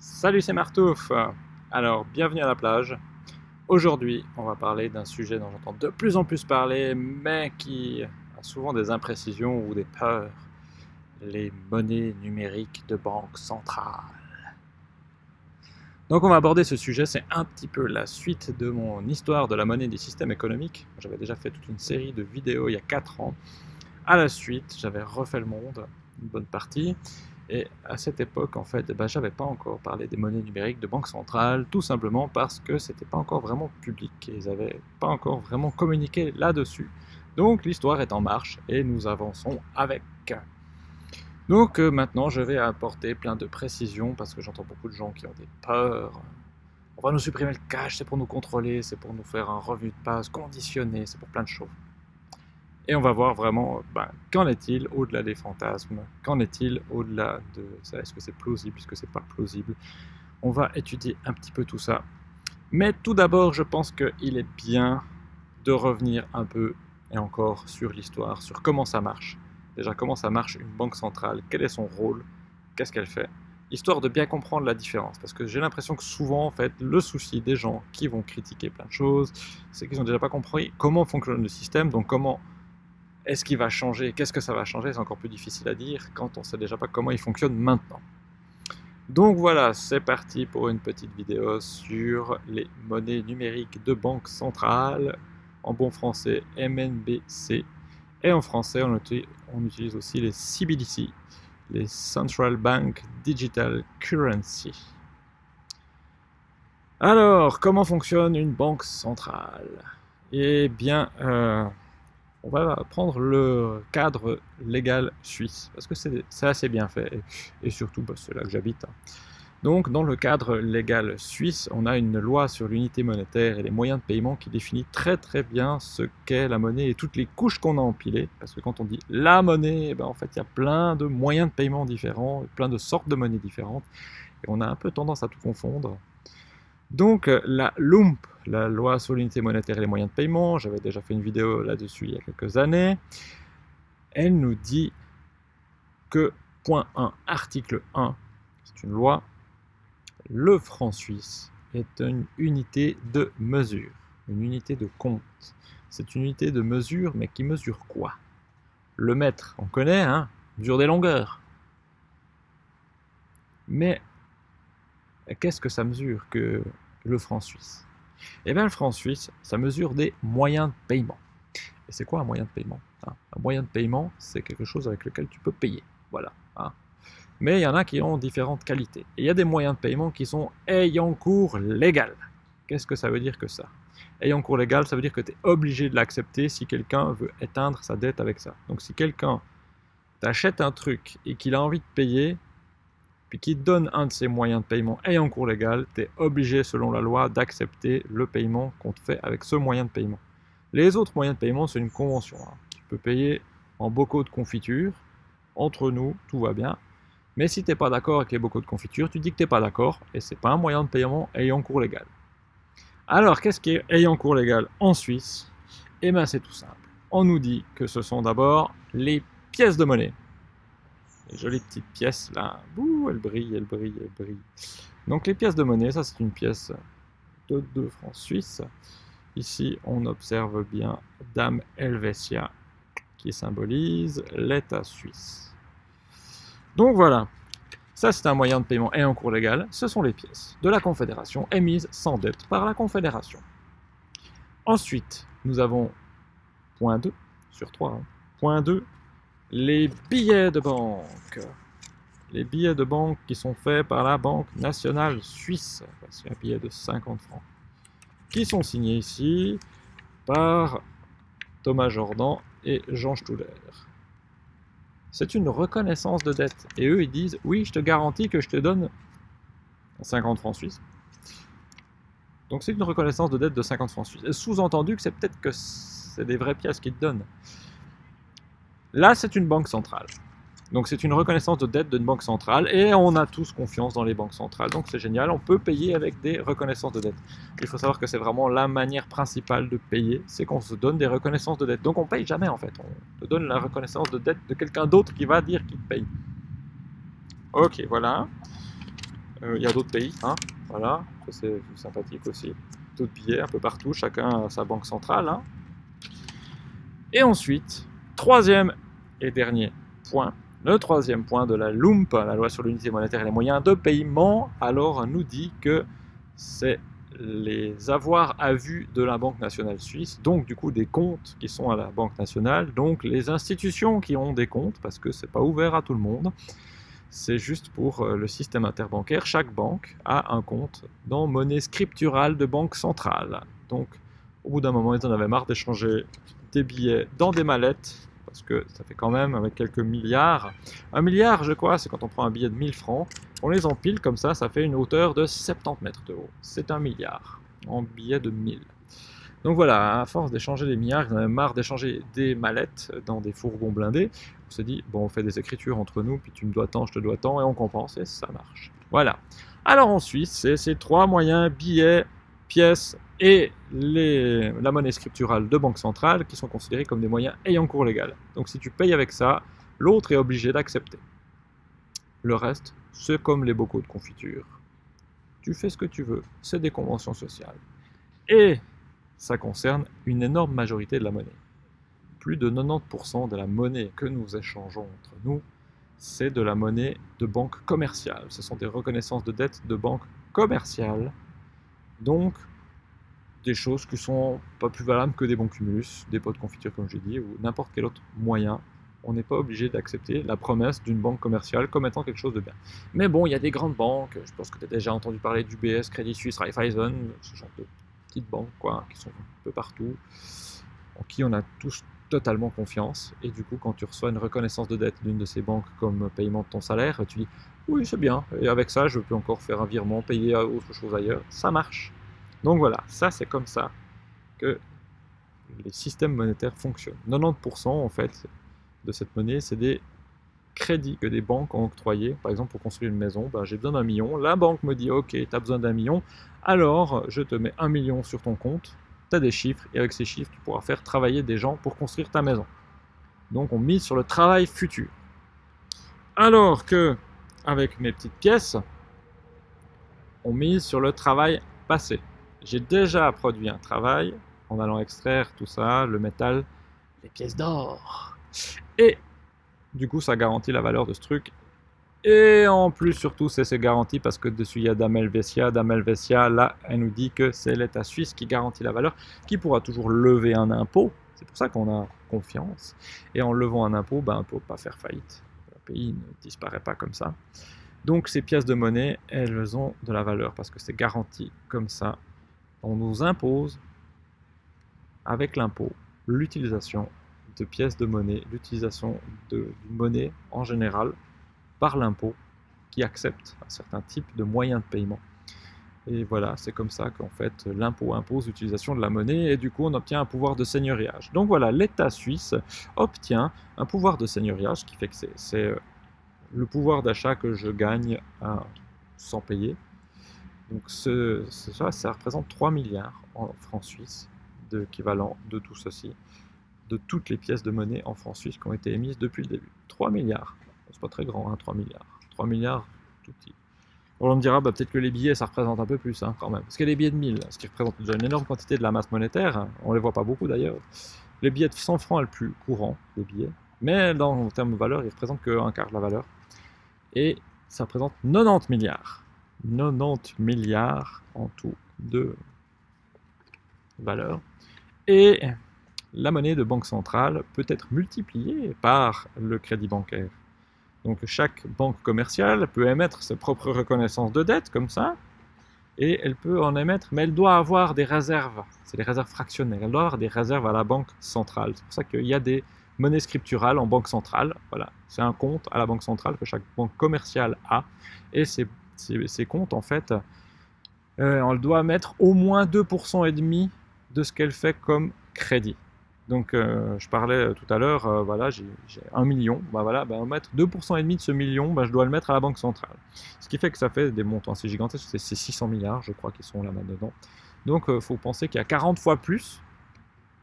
Salut, c'est Martouf Alors, bienvenue à la plage. Aujourd'hui, on va parler d'un sujet dont j'entends de plus en plus parler, mais qui a souvent des imprécisions ou des peurs. Les monnaies numériques de banque centrale. Donc on va aborder ce sujet, c'est un petit peu la suite de mon histoire de la monnaie des systèmes économiques. J'avais déjà fait toute une série de vidéos il y a 4 ans. À la suite, j'avais refait le monde, une bonne partie, et à cette époque, en fait, ben, j'avais pas encore parlé des monnaies numériques de banque centrale, tout simplement parce que c'était pas encore vraiment public, et ils n'avaient pas encore vraiment communiqué là-dessus. Donc l'histoire est en marche, et nous avançons avec. Donc euh, maintenant, je vais apporter plein de précisions, parce que j'entends beaucoup de gens qui ont des peurs. On va nous supprimer le cash, c'est pour nous contrôler, c'est pour nous faire un revue de passe conditionné, c'est pour plein de choses. Et on va voir vraiment, ben, qu'en est-il au-delà des fantasmes? Qu'en est-il au-delà de ça? Est-ce que c'est plausible Est-ce que c'est pas plausible? On va étudier un petit peu tout ça. Mais tout d'abord, je pense qu'il est bien de revenir un peu, et encore, sur l'histoire, sur comment ça marche. Déjà, comment ça marche une banque centrale? Quel est son rôle? Qu'est-ce qu'elle fait? Histoire de bien comprendre la différence. Parce que j'ai l'impression que souvent, en fait, le souci des gens qui vont critiquer plein de choses, c'est qu'ils n'ont déjà pas compris comment fonctionne le système, donc comment est-ce qu'il va changer? Qu'est-ce que ça va changer? C'est encore plus difficile à dire quand on ne sait déjà pas comment il fonctionne maintenant. Donc voilà, c'est parti pour une petite vidéo sur les monnaies numériques de banque centrale, en bon français MNBC, et en français on, utilise aussi les CBDC, les Central Bank Digital Currency. Alors, comment fonctionne une banque centrale? Eh bien, euh, on va prendre le cadre légal suisse, parce que c'est assez bien fait, et, surtout bah, c'est là que j'habite. Hein. Donc dans le cadre légal suisse, on a une loi sur l'unité monétaire et les moyens de paiement qui définit très très bien ce qu'est la monnaie et toutes les couches qu'on a empilées, parce que quand on dit la monnaie, eh ben, en fait il y a plein de moyens de paiement différents, plein de sortes de monnaies différentes, et on a un peu tendance à tout confondre. Donc la LUMP, la loi sur l'unité monétaire et les moyens de paiement, j'avais déjà fait une vidéo là-dessus il y a quelques années, elle nous dit que, point 1, article 1, c'est une loi, le franc suisse est une unité de mesure, une unité de compte. C'est une unité de mesure, mais qui mesure quoi? Le mètre, on connaît, hein, mesure des longueurs. Mais qu'est-ce que ça mesure que le franc suisse? Eh bien, le franc suisse, ça mesure des moyens de paiement. Et c'est quoi un moyen de paiement hein? Un moyen de paiement, c'est quelque chose avec lequel tu peux payer. Voilà. Hein Mais il y en a qui ont différentes qualités. Et il y a des moyens de paiement qui sont ayant cours légal. Qu'est-ce que ça veut dire que ça? Ayant cours légal, ça veut dire que tu es obligé de l'accepter si quelqu'un veut éteindre sa dette avec ça. Donc si quelqu'un t'achète un truc et qu'il a envie de payer, puis qui donne un de ces moyens de paiement ayant cours légal, tu es obligé selon la loi d'accepter le paiement qu'on te fait avec ce moyen de paiement. Les autres moyens de paiement, c'est une convention. Hein. Tu peux payer en bocaux de confiture, entre nous, tout va bien. Mais si tu n'es pas d'accord avec les bocaux de confiture, tu dis que tu n'es pas d'accord, et c'est pas un moyen de paiement ayant cours légal. Alors, qu'est-ce qui est ayant cours légal en Suisse? Eh bien, c'est tout simple. On nous dit que ce sont d'abord les pièces de monnaie. Les jolies petites pièces là. Bouh, elle brille, elle brille, elle brille. Donc les pièces de monnaie, ça c'est une pièce de 2 francs suisses. Ici, on observe bien Dame Helvetia qui symbolise l'État suisse. Donc voilà, ça c'est un moyen de paiement et en cours légal. Ce sont les pièces de la Confédération émises sans dette par la Confédération. Ensuite, nous avons point 2 sur 3. Hein. Point 2, les billets de banque. Les billets de banque qui sont faits par la Banque nationale suisse. C'est un billet de 50 francs. Qui sont signés ici par Thomas Jordan et Jean Stuller. C'est une reconnaissance de dette. Et eux, ils disent, oui, je te garantis que je te donne 50 francs suisses. Donc c'est une reconnaissance de dette de 50 francs suisses. Sous-entendu que c'est peut-être que c'est des vraies pièces qu'ils te donnent. Là, c'est une banque centrale. Donc c'est une reconnaissance de dette d'une banque centrale et on a tous confiance dans les banques centrales. Donc c'est génial, on peut payer avec des reconnaissances de dette. Il faut savoir que c'est vraiment la manière principale de payer, c'est qu'on se donne des reconnaissances de dette. Donc on paye jamais en fait, on te donne la reconnaissance de dette de quelqu'un d'autre qui va dire qu'il paye. Ok, voilà. Euh, il y a d'autres pays, hein, voilà, c'est sympathique aussi. D'autres billets un peu partout, chacun a sa banque centrale. Hein. Et ensuite, troisième et dernier point, le troisième point de la LUMP, la loi sur l'unité monétaire et les moyens de paiement, alors nous dit que c'est les avoirs à vue de la Banque nationale suisse, donc du coup des comptes qui sont à la Banque nationale, donc les institutions qui ont des comptes, parce que c'est pas ouvert à tout le monde, c'est juste pour euh, le système interbancaire. Chaque banque a un compte dans monnaie scripturale de banque centrale. Donc au bout d'un moment, ils en avaient marre d'échanger des billets dans des mallettes parce que ça fait quand même avec quelques milliards. Un milliard, je crois, c'est quand on prend un billet de 1000 francs, on les empile comme ça, ça fait une hauteur de 70 mètres de haut. C'est un milliard en billets de 1000. Donc voilà, à force d'échanger des milliards, ils en marre d'échanger des mallettes dans des fourgons blindés. On s'est dit, bon, on fait des écritures entre nous, puis tu me dois tant, je te dois tant, et on compense, et ça marche. Voilà. Alors en Suisse, c'est ces trois moyens, billets, pièces et les, la monnaie scripturale de banque centrale qui sont considérés comme des moyens ayant cours légal. Donc si tu payes avec ça, l'autre est obligé d'accepter. Le reste, c'est comme les bocaux de confiture. Tu fais ce que tu veux, c'est des conventions sociales. Et ça concerne une énorme majorité de la monnaie. Plus de 90% de la monnaie que nous échangeons entre nous, c'est de la monnaie de banque commerciale. Ce sont des reconnaissances de dettes de banque commerciale. Donc, des choses qui sont pas plus valables que des bons cumulus, des pots de confiture comme j'ai dit, ou n'importe quel autre moyen. On n'est pas obligé d'accepter la promesse d'une banque commerciale comme étant quelque chose de bien. Mais bon, il y a des grandes banques, je pense que tu as déjà entendu parler d'UBS, Credit Suisse, Raiffeisen, ce genre de petites banques quoi, qui sont un peu partout, en qui on a tous totalement confiance. Et du coup, quand tu reçois une reconnaissance de dette d'une de ces banques comme paiement de ton salaire, tu dis oui, c'est bien, et avec ça, je peux encore faire un virement, payer autre chose ailleurs. Ça marche. Donc voilà, ça c'est comme ça que les systèmes monétaires fonctionnent. 90% en fait de cette monnaie, c'est des crédits que des banques ont octroyés. Par exemple, pour construire une maison, ben, j'ai besoin d'un million. La banque me dit, ok, tu as besoin d'un million, alors je te mets un million sur ton compte, tu as des chiffres, et avec ces chiffres, tu pourras faire travailler des gens pour construire ta maison. Donc on mise sur le travail futur. Alors que, avec mes petites pièces, on mise sur le travail passé. J'ai déjà produit un travail en allant extraire tout ça, le métal, les pièces d'or. Et du coup, ça garantit la valeur de ce truc. Et en plus, surtout, c'est garanti parce que dessus, il y a Damel Vessia. Damel Vessia, là, elle nous dit que c'est l'État suisse qui garantit la valeur, qui pourra toujours lever un impôt. C'est pour ça qu'on a confiance. Et en levant un impôt, ben, on ne peut pas faire faillite. Le pays ne disparaît pas comme ça. Donc ces pièces de monnaie, elles ont de la valeur parce que c'est garanti comme ça on nous impose, avec l'impôt, l'utilisation de pièces de monnaie, l'utilisation de monnaie en général par l'impôt qui accepte un certain type de moyens de paiement. Et voilà, c'est comme ça qu'en fait l'impôt impose l'utilisation de la monnaie et du coup on obtient un pouvoir de seigneuriage. Donc voilà, l'État suisse obtient un pouvoir de seigneuriage qui fait que c'est euh, le pouvoir d'achat que je gagne sans payer donc ça, ça représente 3 milliards en francs suisses d'équivalent de tout ceci, de toutes les pièces de monnaie en francs suisses qui ont été émises depuis le début. 3 milliards. C'est pas très grand, hein, 3 milliards. 3 milliards, tout petit. on me dira, bah, peut-être que les billets, ça représente un peu plus, hein, quand même. Parce que les billets de 1000, ce qui représente déjà une énorme quantité de la masse monétaire, hein, on les voit pas beaucoup d'ailleurs. Les billets de 100 francs, le plus courant, les billets. Mais dans, en termes de valeur, ils représentent qu'un quart de la valeur. Et ça représente 90 milliards. 90 milliards en tout de valeur. Et la monnaie de banque centrale peut être multipliée par le crédit bancaire. Donc chaque banque commerciale peut émettre ses propres reconnaissances de dette comme ça, et elle peut en émettre, mais elle doit avoir des réserves. C'est des réserves fractionnaires. Elle doit avoir des réserves à la banque centrale. C'est pour ça qu'il y a des monnaies scripturales en banque centrale. Voilà, c'est un compte à la banque centrale que chaque banque commerciale a, et c'est ces, comptes, en fait, euh, on doit mettre au moins 2% et demi de ce qu'elle fait comme crédit. Donc, euh, je parlais tout à l'heure, euh, voilà, j'ai 1 million, bah voilà, bah, mettre 2% et demi de ce million, bah, je dois le mettre à la banque centrale. Ce qui fait que ça fait des montants assez gigantesques, c'est 600 milliards, je crois, qui sont là dedans. Donc, il faut penser qu'il y a 40 fois plus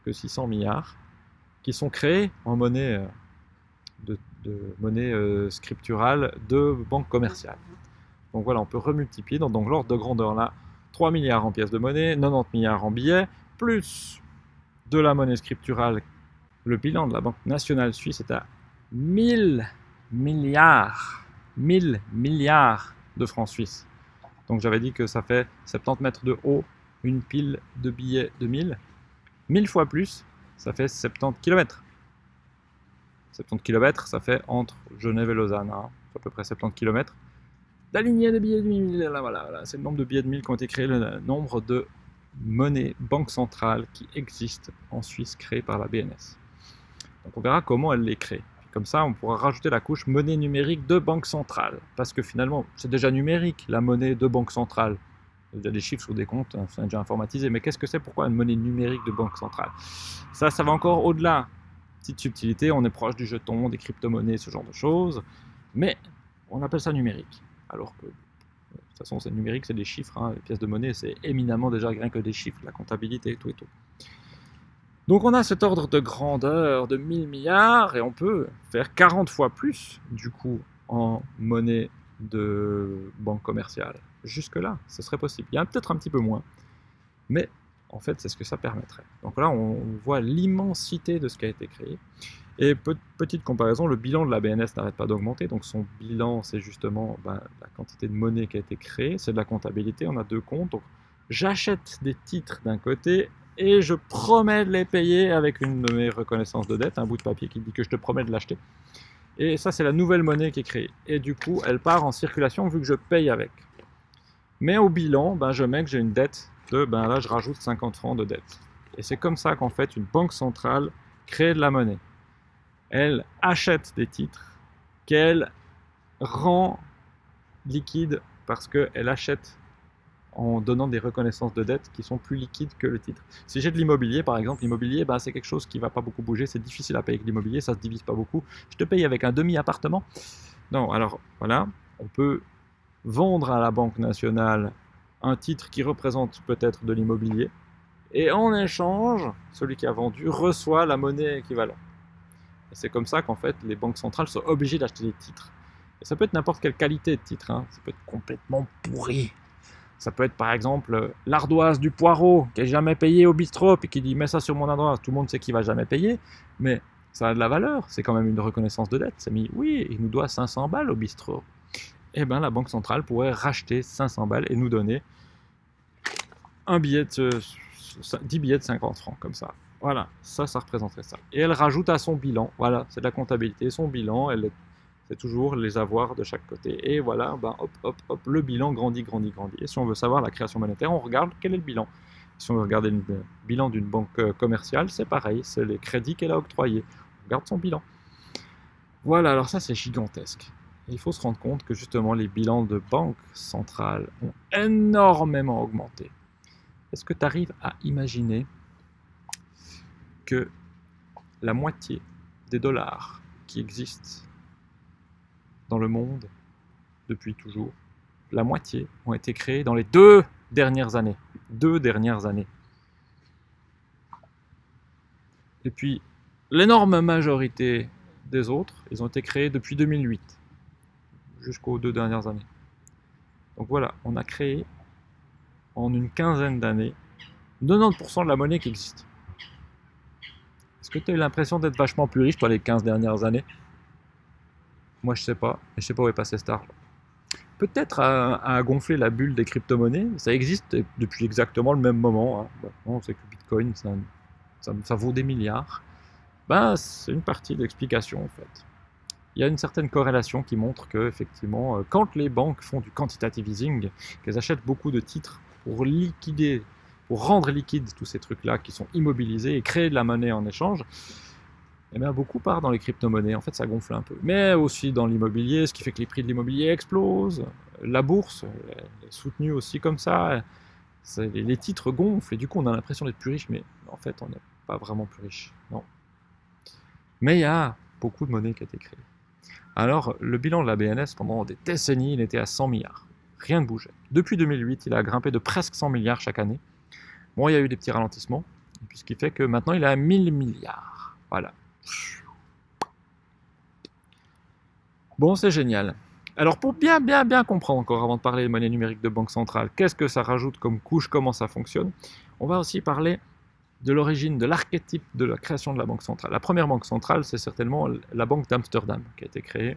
que 600 milliards qui sont créés en monnaie, de monnaie scripturale de banque commerciale Donc voilà, on peut remultiplier dans donc l'ordre de grandeur là, 3 milliards en pièces de monnaie, 90 milliards en billets, plus de la monnaie scripturale. Le bilan de la Banque nationale suisse est à 1000 milliards, 1000 milliards de francs suisses. Donc j'avais dit que ça fait 70 mètres de haut, une pile de billets de 1000. 1000 fois plus, ça fait 70 km. 70 km, ça fait entre Genève et Lausanne, hein. à peu près 70 km. La lignée de billets de 1000, là, voilà, voilà. c'est le nombre de billets de 1000 qui ont été créés, le nombre de monnaies banque centrale qui existent en Suisse créées par la BNS. Donc on verra comment elle les crée. Comme ça, on pourra rajouter la couche monnaie numérique de banque centrale. Parce que finalement, c'est déjà numérique, la monnaie de banque centrale. Il y a déjà des chiffres sur des comptes, hein, c'est déjà informatisé. Mais qu'est-ce que c'est? Pourquoi une monnaie numérique de banque centrale? Ça, ça va encore au-delà. Petite subtilité, on est proche du jeton, des crypto-monnaies, ce genre de choses. Mais on appelle ça numérique. Alors que, de toute façon, c'est numérique, c'est des chiffres. Hein. Les pièces de monnaie, c'est éminemment déjà rien que des chiffres, la comptabilité et tout et tout. Donc on a cet ordre de grandeur de 1000 milliards et on peut faire 40 fois plus du coup en monnaie de banque commerciale. Jusque-là, ce serait possible. Il y a peut-être un petit peu moins, mais en fait c'est ce que ça permettrait. Donc là on voit l'immensité de ce qui a été créé. Et petite comparaison, le bilan de la BNS n'arrête pas d'augmenter, donc son bilan c'est justement ben, la quantité de monnaie qui a été créée, c'est de la comptabilité, on a deux comptes, donc j'achète des titres d'un côté et je promets de les payer avec une de mes reconnaissances de dette, un bout de papier qui dit que je te promets de l'acheter. Et ça, c'est la nouvelle monnaie qui est créée. Et du coup, elle part en circulation vu que je paye avec. Mais au bilan, ben, je mets que j'ai une dette de, ben là, je rajoute 50 francs de dette. Et c'est comme ça qu'en fait, une banque centrale crée de la monnaie. Elle achète des titres qu'elle rend liquides parce qu'elle achète en donnant des reconnaissances de dette qui sont plus liquides que le titre. Si j'ai de l'immobilier, par exemple, l'immobilier, bah, c'est quelque chose qui ne va pas beaucoup bouger, c'est difficile à payer avec l'immobilier, ça ne se divise pas beaucoup. Je te paye avec un demi-appartement. Non, alors voilà, on peut vendre à la Banque nationale un titre qui représente peut-être de l'immobilier, et en échange, celui qui a vendu reçoit la monnaie équivalente. Et c'est comme ça qu'en fait, les banques centrales sont obligées d'acheter des titres. Et ça peut être n'importe quelle qualité de titre, hein. ça peut être complètement pourri, ça peut être par exemple l'ardoise du poireau qui n'est jamais payé au bistrot et qui dit mets ça sur mon ardoise. Tout le monde sait qu'il va jamais payer, mais ça a de la valeur. C'est quand même une reconnaissance de dette. C'est mis oui, il nous doit 500 balles au bistrot. Eh bien, la Banque centrale pourrait racheter 500 balles et nous donner un billet de 10 billets de 50 francs comme ça. Voilà, ça, ça représenterait ça. Et elle rajoute à son bilan, voilà, c'est de la comptabilité, son bilan, elle c'est toujours les avoirs de chaque côté. Et voilà, ben hop, hop, hop, le bilan grandit, grandit, grandit. Et si on veut savoir la création monétaire, on regarde quel est le bilan. Si on veut regarder le bilan d'une banque euh, commerciale, c'est pareil, c'est les crédits qu'elle a octroyés. On regarde son bilan. Voilà, alors ça c'est gigantesque. Il faut se rendre compte que justement les bilans de banques centrales ont énormément augmenté. Est-ce que tu arrives à imaginer que la moitié des dollars qui existent dans le monde depuis toujours. La moitié ont été créés dans les deux dernières années. Deux dernières années. Et puis, l'énorme majorité des autres, ils ont été créés depuis 2008, jusqu'aux deux dernières années. Donc voilà, on a créé en une quinzaine d'années 90% de la monnaie qui existe. Est-ce que tu as eu l'impression d'être vachement plus riche, toi, les 15 dernières années? Moi, je sais pas. Je sais pas où est passé cet argent. Peut-être à, gonfler la bulle des crypto-monnaies. Ça existe depuis exactement le même moment. Hein. on sait que Bitcoin, ça, ça, vaut des milliards. Ben, c'est une partie de l'explication, en fait. Il y a une certaine corrélation qui montre que, effectivement, euh, quand les banques font du quantitative easing, qu'elles achètent beaucoup de titres pour liquider, pour rendre liquides tous ces trucs-là qui sont immobilisés et créer de la monnaie en échange, eh bien, beaucoup part dans les crypto-monnaies. En fait, ça gonfle un peu. Mais aussi dans l'immobilier, ce qui fait que les prix de l'immobilier explosent. La bourse est soutenue aussi comme ça. Les titres gonflent et du coup, on a l'impression d'être plus riche, mais en fait, on n'est pas vraiment plus riche. Non. Mais il y a beaucoup de monnaie qui a été créée. Alors, le bilan de la BNS pendant des décennies, il était à 100 milliards. Rien ne bougeait. Depuis 2008, il a grimpé de presque 100 milliards chaque année. Bon, il y a eu des petits ralentissements, ce qui fait que maintenant, il est à 1000 milliards. Voilà. Bon, c'est génial. Alors pour bien bien bien comprendre encore avant de parler de monnaie numérique de banque centrale, qu'est-ce que ça rajoute comme couche, comment ça fonctionne, on va aussi parler de l'origine, de l'archétype de la création de la banque centrale. La première banque centrale, c'est certainement la banque d'Amsterdam, qui a été créée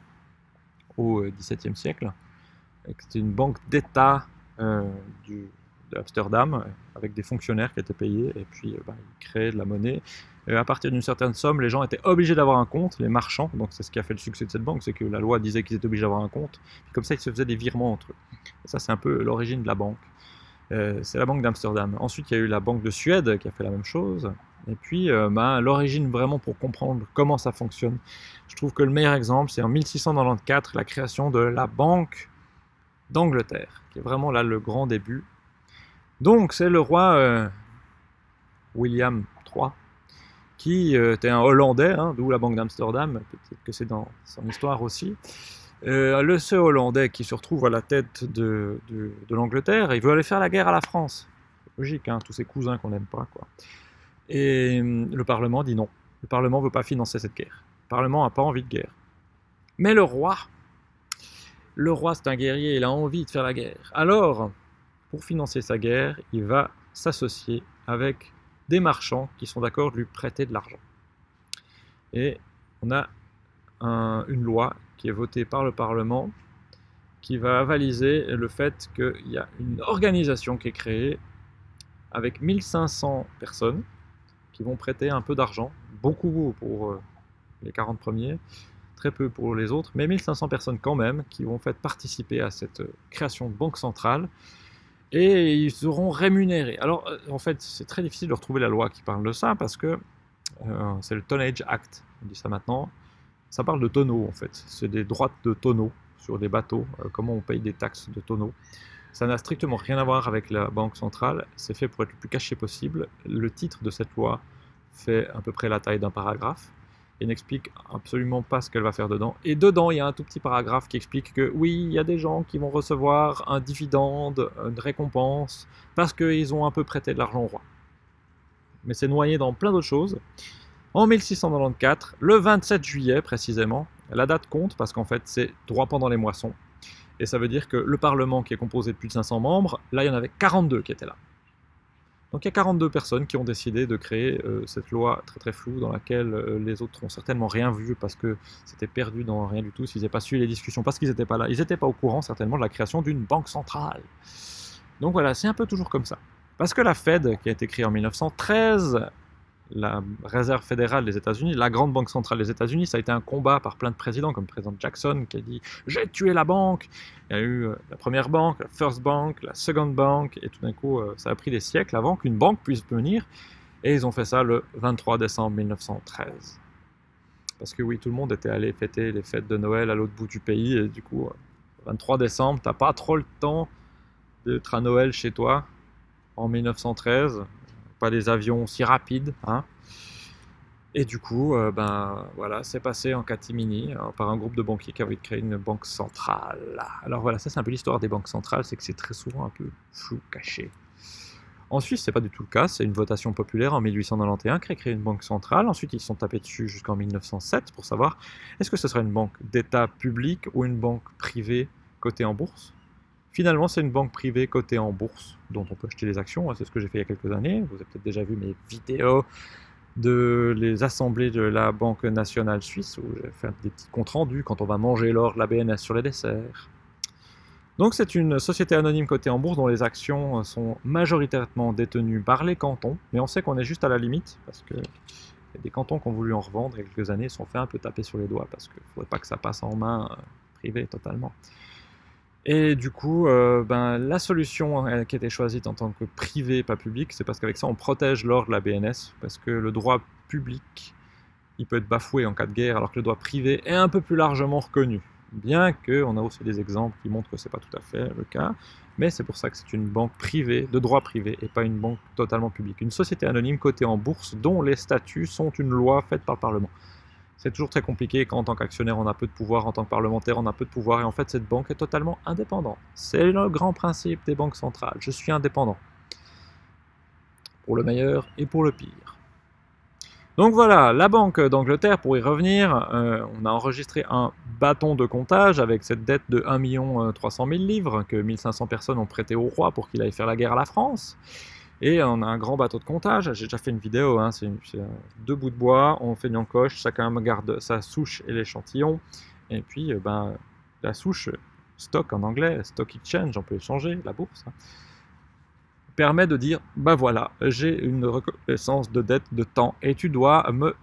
au XVIIe siècle. C'était une banque d'État euh, d'Amsterdam, avec des fonctionnaires qui étaient payés, et puis euh, bah, ils créaient de la monnaie. Et à partir d'une certaine somme, les gens étaient obligés d'avoir un compte, les marchands, donc c'est ce qui a fait le succès de cette banque, c'est que la loi disait qu'ils étaient obligés d'avoir un compte, puis comme ça ils se faisaient des virements entre eux. Et ça c'est un peu l'origine de la banque. Euh, c'est la banque d'Amsterdam. Ensuite, il y a eu la banque de Suède qui a fait la même chose. Et puis, euh, bah, l'origine vraiment pour comprendre comment ça fonctionne, je trouve que le meilleur exemple, c'est en 1694, la création de la Banque d'Angleterre, qui est vraiment là le grand début. Donc, c'est le roi euh, William III, qui était un Hollandais, hein, d'où la Banque d'Amsterdam, peut-être que c'est dans son histoire aussi, euh, le seul Hollandais qui se retrouve à la tête de, l'Angleterre, il veut aller faire la guerre à la France. Logique, hein, tous ses cousins qu'on n'aime pas. Quoi. Et hum, le Parlement dit non. Le Parlement ne veut pas financer cette guerre. Le Parlement n'a pas envie de guerre. Mais le roi, le roi c'est un guerrier, il a envie de faire la guerre. Alors, pour financer sa guerre, il va s'associer avec des marchands qui sont d'accord de lui prêter de l'argent. Et on a une loi qui est voté par le Parlement, qui va avaliser le fait qu'il y a une organisation qui est créée avec 1500 personnes qui vont prêter un peu d'argent, beaucoup pour euh, les 40 premiers, très peu pour les autres, mais 1500 personnes quand même qui vont faire participer à cette création de banque centrale et ils seront rémunérés. Alors euh, en fait c'est très difficile de retrouver la loi qui parle de ça parce que euh, c'est le Tonnage Act, on dit ça maintenant, ça parle de tonneaux en fait. C'est des droites de tonneaux sur des bateaux, euh, comment on paye des taxes de tonneaux. Ça n'a strictement rien à voir avec la Banque centrale, c'est fait pour être le plus caché possible. Le titre de cette loi fait à peu près la taille d'un paragraphe et n'explique absolument pas ce qu'elle va faire dedans. Et dedans, il y a un tout petit paragraphe qui explique que oui, il y a des gens qui vont recevoir un dividende, une récompense, parce qu'ils ont un peu prêté de l'argent au roi. Mais c'est noyé dans plein d'autres choses. En 1694, le 27 juillet précisément, la date compte parce qu'en fait c'est droit pendant les moissons. Et ça veut dire que le Parlement qui est composé de plus de 500 membres, là il y en avait 42 qui étaient là. Donc il y a 42 personnes qui ont décidé de créer euh, cette loi très très floue dans laquelle euh, les autres n'ont certainement rien vu parce que c'était perdu dans rien du tout s'ils n'avaient pas suivi les discussions parce qu'ils n'étaient pas là. Ils n'étaient pas au courant certainement de la création d'une banque centrale. Donc voilà, c'est un peu toujours comme ça. Parce que la Fed, qui a été créée en 1913, la réserve fédérale des États-Unis, la grande banque centrale des États-Unis, ça a été un combat par plein de présidents, comme le président Jackson qui a dit j'ai tué la banque. Il y a eu euh, la première banque, la First Bank, la Second Bank, et tout d'un coup, euh, ça a pris des siècles avant qu'une banque puisse venir. Et ils ont fait ça le 23 décembre 1913. Parce que oui, tout le monde était allé fêter les fêtes de Noël à l'autre bout du pays, et du coup, 23 euh, décembre, t'as pas trop le temps d'être à Noël chez toi en 1913 pas des avions si rapides. Hein. Et du coup, euh, ben voilà, c'est passé en catimini euh, par un groupe de banquiers qui avait créé une banque centrale. Alors voilà, ça c'est un peu l'histoire des banques centrales, c'est que c'est très souvent un peu flou, caché. En Suisse, c'est pas du tout le cas, c'est une votation populaire en 1891 qui a créé une banque centrale. Ensuite, ils sont tapés dessus jusqu'en 1907 pour savoir est-ce que ce sera une banque d'État public ou une banque privée cotée en bourse? Finalement, c'est une banque privée cotée en bourse, dont on peut acheter des actions. C'est ce que j'ai fait il y a quelques années. Vous avez peut-être déjà vu mes vidéos de les assemblées de la Banque nationale suisse, où j'ai fait des petits comptes rendus quand on va manger l'or de la BNS sur les desserts. Donc c'est une société anonyme cotée en bourse dont les actions sont majoritairement détenues par les cantons, mais on sait qu'on est juste à la limite, parce que des cantons qui ont voulu en revendre il y a quelques années, sont fait un peu taper sur les doigts, parce qu'il ne faudrait pas que ça passe en main euh, privée totalement. Et du coup, euh, ben, la solution hein, qui a été choisie en tant que privé, pas public, c'est parce qu'avec ça, on protège l'or de la BNS, parce que le droit public, il peut être bafoué en cas de guerre, alors que le droit privé est un peu plus largement reconnu. Bien qu'on a aussi des exemples qui montrent que c'est pas tout à fait le cas, mais c'est pour ça que c'est une banque privée, de droit privé, et pas une banque totalement publique. Une société anonyme cotée en bourse, dont les statuts sont une loi faite par le Parlement c'est toujours très compliqué quand en tant qu'actionnaire on a peu de pouvoir, en tant que parlementaire on a peu de pouvoir, et en fait cette banque est totalement indépendante. C'est le grand principe des banques centrales, je suis indépendant. Pour le meilleur et pour le pire. Donc voilà, la Banque d'Angleterre, pour y revenir, euh, on a enregistré un bâton de comptage avec cette dette de 1 300 000 livres que 1500 personnes ont prêté au roi pour qu'il aille faire la guerre à la France. Et on a un grand bateau de comptage, j'ai déjà fait une vidéo, hein, c'est deux bouts de bois, on fait une encoche, chacun garde sa souche et l'échantillon, et puis euh, ben, la souche, stock en anglais, stock exchange, on peut échanger, la bourse, hein, permet de dire, ben voilà, j'ai une reconnaissance de dette de temps, et tu dois me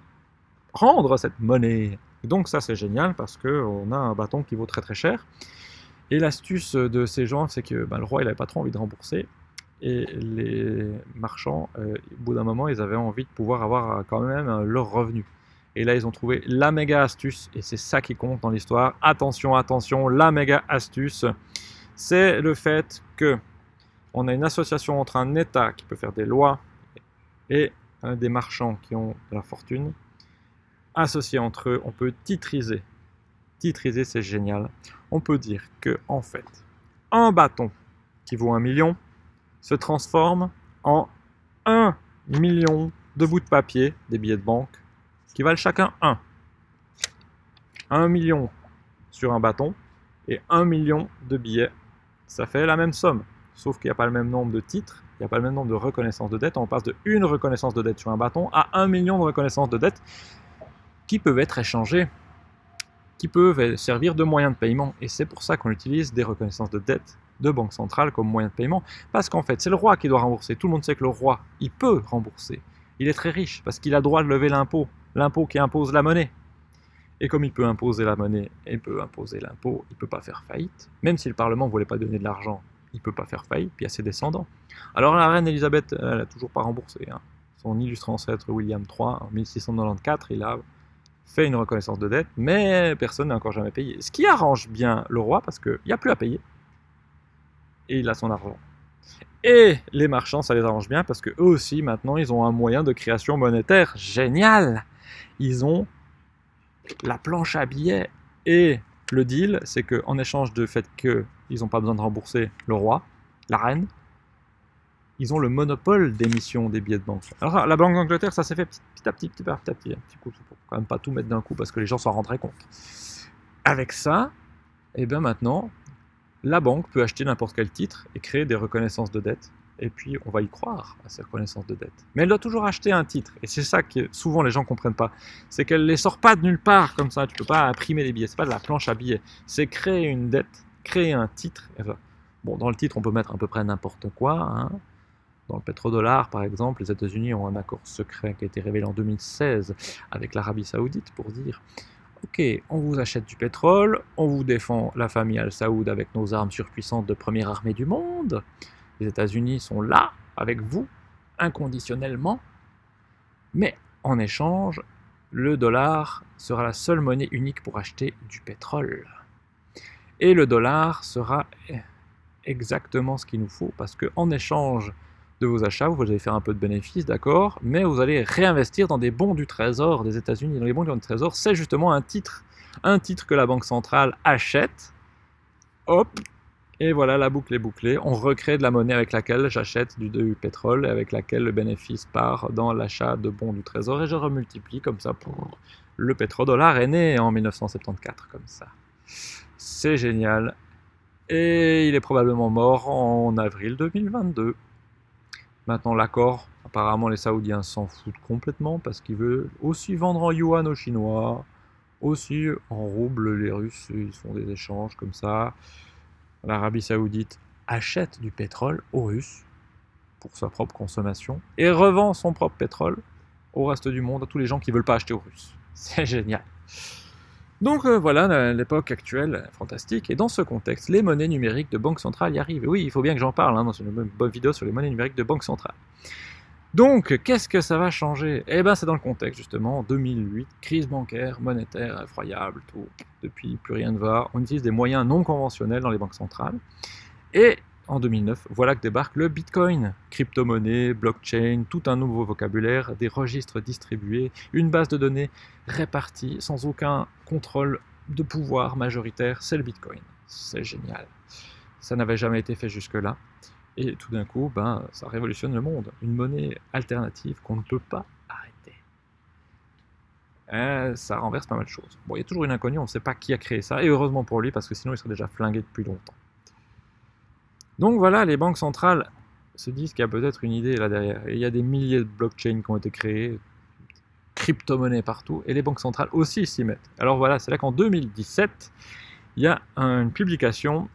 rendre cette monnaie. Donc ça c'est génial, parce qu'on a un bâton qui vaut très très cher, et l'astuce de ces gens, c'est que ben, le roi il n'avait pas trop envie de rembourser, et les marchands, euh, au bout d'un moment, ils avaient envie de pouvoir avoir euh, quand même euh, leur revenu. Et là, ils ont trouvé la méga astuce, et c'est ça qui compte dans l'histoire. Attention, attention, la méga astuce, c'est le fait que on a une association entre un État qui peut faire des lois et des marchands qui ont de la fortune. Associés entre eux, on peut titriser. Titriser, c'est génial. On peut dire que, en fait, un bâton qui vaut un million, se transforme en 1 million de bouts de papier, des billets de banque, qui valent chacun 1. 1 million sur un bâton et 1 million de billets. Ça fait la même somme, sauf qu'il n'y a pas le même nombre de titres, il n'y a pas le même nombre de reconnaissances de dette. On passe de une reconnaissance de dette sur un bâton à 1 million de reconnaissances de dette qui peuvent être échangées, qui peuvent servir de moyen de paiement. Et c'est pour ça qu'on utilise des reconnaissances de dette de banque centrale comme moyen de paiement, parce qu'en fait, c'est le roi qui doit rembourser. Tout le monde sait que le roi, il peut rembourser. Il est très riche, parce qu'il a droit de lever l'impôt, l'impôt qui impose la monnaie. Et comme il peut imposer la monnaie et peut imposer l'impôt, il ne peut pas faire faillite. Même si le Parlement ne voulait pas donner de l'argent, il ne peut pas faire faillite, puis il a ses descendants. Alors la reine Elisabeth, elle n'a toujours pas remboursé. Hein. Son illustre ancêtre William III, en 1694, il a fait une reconnaissance de dette, mais personne n'a encore jamais payé. Ce qui arrange bien le roi, parce qu'il n'y a plus à payer et il a son argent. Et les marchands, ça les arrange bien parce que eux aussi, maintenant, ils ont un moyen de création monétaire génial. Ils ont la planche à billets. Et le deal, c'est qu'en échange du fait qu'ils n'ont pas besoin de rembourser le roi, la reine, ils ont le monopole d'émission des billets de banque. Alors la Banque d'Angleterre, ça s'est fait petit, à petit, petit à petit, petit, un petit coup, faut quand même pas tout mettre d'un coup parce que les gens s'en rendraient compte. Avec ça, et eh bien maintenant, la banque peut acheter n'importe quel titre et créer des reconnaissances de dette. Et puis, on va y croire à ces reconnaissances de dette. Mais elle doit toujours acheter un titre. Et c'est ça que souvent les gens ne comprennent pas. C'est qu'elle ne les sort pas de nulle part comme ça. Tu ne peux pas imprimer des billets. C'est pas de la planche à billets. C'est créer une dette, créer un titre. Bon, dans le titre, on peut mettre à peu près n'importe quoi. Hein. Dans le pétrodollar, par exemple, les États-Unis ont un accord secret qui a été révélé en 2016 avec l'Arabie Saoudite pour dire Ok, on vous achète du pétrole, on vous défend la famille Al-Saoud avec nos armes surpuissantes de première armée du monde. Les États-Unis sont là avec vous, inconditionnellement. Mais en échange, le dollar sera la seule monnaie unique pour acheter du pétrole. Et le dollar sera exactement ce qu'il nous faut, parce qu'en échange de vos achats, vous allez faire un peu de bénéfices, d'accord, mais vous allez réinvestir dans des bons du trésor des États-Unis. Dans les bons du trésor, c'est justement un titre, un titre que la Banque centrale achète. Hop, et voilà, la boucle est bouclée. On recrée de la monnaie avec laquelle j'achète du, du, pétrole et avec laquelle le bénéfice part dans l'achat de bons du trésor et je remultiplie comme ça. Pour... Le pétrodollar est né en 1974 comme ça. C'est génial. Et il est probablement mort en avril 2022. Maintenant, l'accord, apparemment, les Saoudiens s'en foutent complètement parce qu'ils veulent aussi vendre en yuan aux Chinois, aussi en rouble, les Russes, ils font des échanges comme ça. L'Arabie Saoudite achète du pétrole aux Russes pour sa propre consommation et revend son propre pétrole au reste du monde, à tous les gens qui ne veulent pas acheter aux Russes. C'est génial. Donc euh, voilà l'époque actuelle, fantastique. Et dans ce contexte, les monnaies numériques de banque centrale y arrivent. oui, il faut bien que j'en parle hein, dans une bonne vidéo sur les monnaies numériques de banque centrale. Donc, qu'est-ce que ça va changer? Eh bien, c'est dans le contexte, justement, 2008, crise bancaire, monétaire, effroyable, tout. Depuis, plus rien ne va. On utilise des moyens non conventionnels dans les banques centrales. Et en 2009, voilà que débarque le Bitcoin. Crypto-monnaie, blockchain, tout un nouveau vocabulaire, des registres distribués, une base de données répartie sans aucun contrôle de pouvoir majoritaire, c'est le Bitcoin. C'est génial. Ça n'avait jamais été fait jusque-là. Et tout d'un coup, ben, ça révolutionne le monde. Une monnaie alternative qu'on ne peut pas arrêter. eh, ça renverse pas mal de choses. Bon, il y a toujours une inconnue, on ne sait pas qui a créé ça, et heureusement pour lui, parce que sinon il serait déjà flingué depuis longtemps. Donc voilà, les banques centrales se disent qu'il y a peut-être une idée là derrière. Il y a des milliers de blockchains qui ont été créés, crypto-monnaies partout, et les banques centrales aussi s'y mettent. Alors voilà, c'est là qu'en 2017, il y a une publication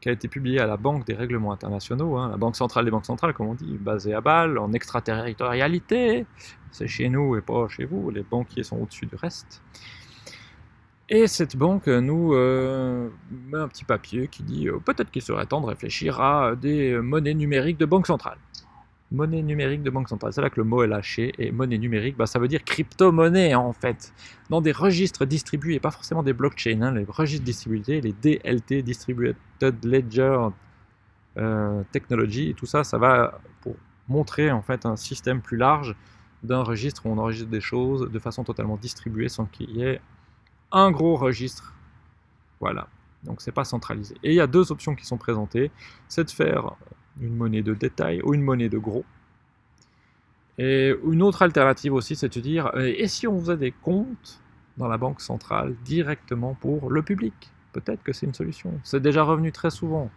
qui a été publiée à la Banque des règlements internationaux, hein, la Banque centrale des banques centrales, comme on dit, basée à Bâle, en extraterritorialité. C'est chez nous et pas chez vous, les banquiers sont au-dessus du reste. Et cette banque nous euh, met un petit papier qui dit euh, peut-être qu'il serait temps de réfléchir à des monnaies numériques de banque centrale. Monnaie numérique de banque centrale, c'est là que le mot est lâché. Et monnaie numérique, bah, ça veut dire crypto-monnaie en fait. Dans des registres distribués, pas forcément des blockchains, hein, les registres distribués, les DLT, Distributed Ledger euh, Technology, tout ça, ça va pour montrer en fait un système plus large d'un registre où on enregistre des choses de façon totalement distribuée sans qu'il y ait un gros registre. Voilà. Donc c'est pas centralisé. Et il y a deux options qui sont présentées. C'est de faire une monnaie de détail ou une monnaie de gros. Et une autre alternative aussi, c'est de dire, euh, et si on faisait des comptes dans la banque centrale directement pour le public? Peut-être que c'est une solution. C'est déjà revenu très souvent.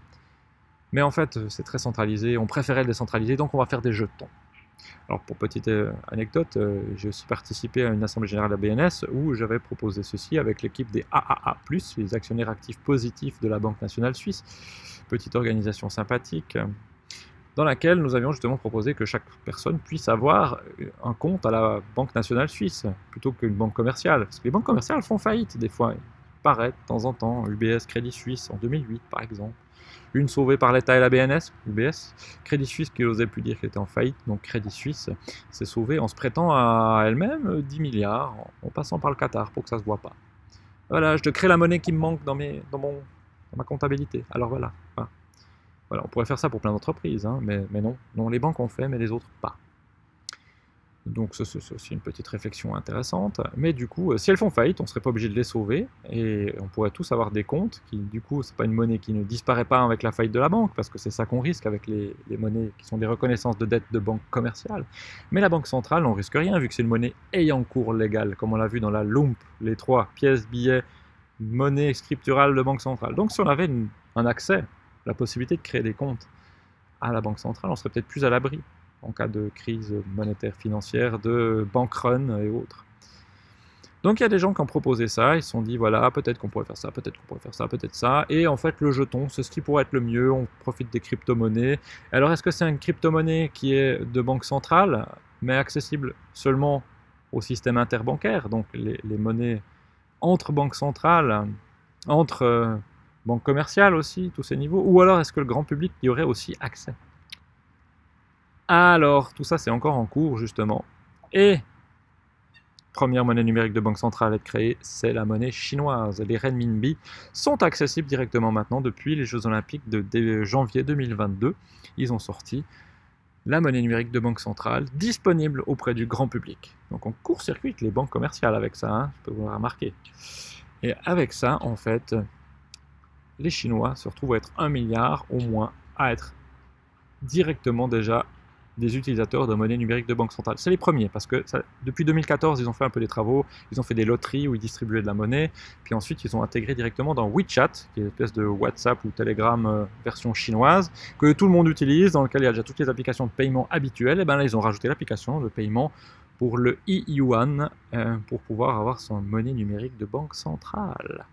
Mais en fait, c'est très centralisé, on préférait le décentraliser, donc on va faire des jetons. Alors pour petite euh, anecdote, euh, j'ai aussi participé à une assemblée générale de la BNS où j'avais proposé ceci avec l'équipe des AAA+, les actionnaires actifs positifs de la Banque nationale suisse, petite organisation sympathique, dans laquelle nous avions justement proposé que chaque personne puisse avoir un compte à la Banque nationale suisse, plutôt qu'une banque commerciale. Parce que les banques commerciales font faillite des fois, paraît de temps en temps, UBS Crédit Suisse en 2008 par exemple une sauvée par l'État et la BNS, UBS, Crédit Suisse qui n'osait plus dire qu'elle était en faillite, donc Crédit Suisse s'est sauvée en se prêtant à elle-même 10 milliards, en passant par le Qatar pour que ça se voit pas. Voilà, je te crée la monnaie qui me manque dans, mon, ma comptabilité. Alors voilà. Voilà, on pourrait faire ça pour plein d'entreprises, hein, mais, mais non. Non, les banques ont fait, mais les autres pas. Donc c'est aussi une petite réflexion intéressante. Mais du coup, euh, si elles font faillite, on ne serait pas obligé de les sauver. Et on pourrait tous avoir des comptes qui, du coup, c'est pas une monnaie qui ne disparaît pas avec la faillite de la banque, parce que c'est ça qu'on risque avec les, monnaies qui sont des reconnaissances de dette de banque commerciale. Mais la banque centrale, on risque rien, vu que c'est une monnaie ayant cours légal, comme on l'a vu dans la LUMP, les trois pièces, billets, monnaie scripturale de banque centrale. Donc si on avait un accès, la possibilité de créer des comptes à la banque centrale, on serait peut-être plus à l'abri en cas de crise monétaire financière, de bank run et autres. Donc il y a des gens qui ont proposé ça, ils se sont dit voilà, peut-être qu'on pourrait faire ça, peut-être qu'on pourrait faire ça, peut-être ça, et en fait le jeton, c'est ce qui pourrait être le mieux, on profite des crypto-monnaies. Alors est-ce que c'est une crypto-monnaie qui est de banque centrale, mais accessible seulement au système interbancaire, donc les, monnaies entre banques centrales, entre euh, banques commerciales aussi, tous ces niveaux, ou alors est-ce que le grand public y aurait aussi accès? Alors, tout ça, c'est encore en cours, justement. Et première monnaie numérique de banque centrale à être créée, c'est la monnaie chinoise. Les renminbi sont accessibles directement maintenant depuis les Jeux Olympiques de janvier 2022. Ils ont sorti la monnaie numérique de banque centrale disponible auprès du grand public. Donc on court-circuite les banques commerciales avec ça, hein, je peux vous le remarquer. Et avec ça, en fait, les Chinois se retrouvent à être un milliard au moins à être directement déjà des utilisateurs de monnaie numérique de banque centrale. C'est les premiers, parce que depuis 2014, ils ont fait un peu des travaux, ils ont fait des loteries où ils distribuaient de la monnaie, puis ensuite ils ont intégré directement dans WeChat, qui est une espèce de WhatsApp ou Telegram euh, version chinoise, que tout le monde utilise, dans lequel il y a déjà toutes les applications de paiement habituelles, et bien là ils ont rajouté l'application de paiement pour le e-yuan, euh, pour pouvoir avoir son monnaie numérique de banque centrale.